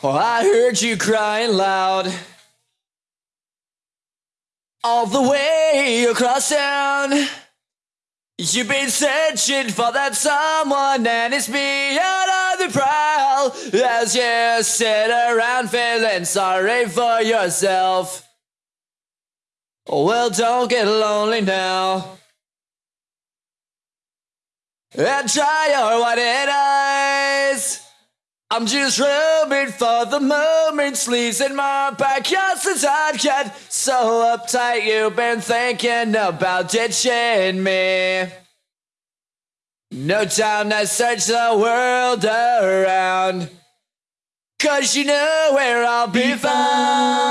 Oh, I heard you crying loud all the way across town. You've been searching for that someone, and it's me out on the prowl as you sit around feeling sorry for yourself. Well, don't get lonely now. And try your white eyes. I'm just roaming for the moment, sleeves in my backyard since I got so uptight. You've been thinking about ditching me. No time to search the world around. Cause you know where I'll be found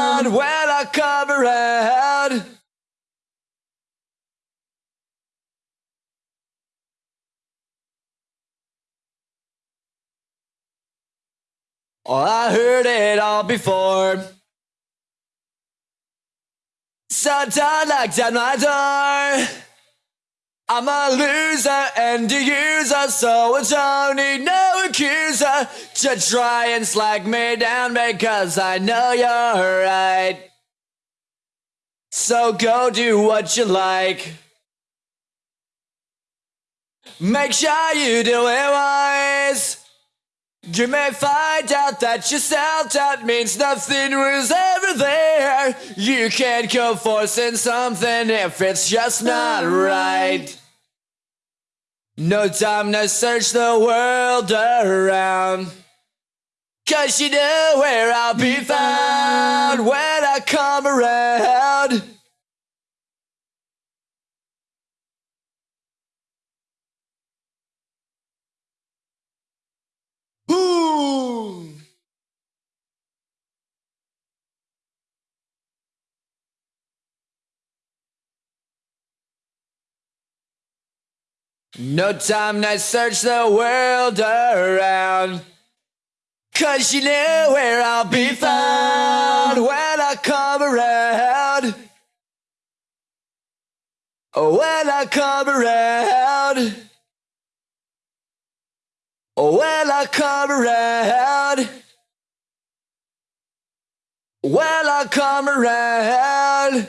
Oh, I heard it all before. So don't knock my door. I'm a loser and a user, so I don't need no accuser to try and slag me down because I know you're right. So go do what you like. Make sure you do it wise. You may find out that your self-doubt means nothing was ever there. You can't go forcing something if it's just not right. No time to search the world around. Cause you know where I'll be found when I come around. No time to search the world around. Cause you know where I'll be found when I come around. Oh, When I come around. Oh, When I come around. When I come around.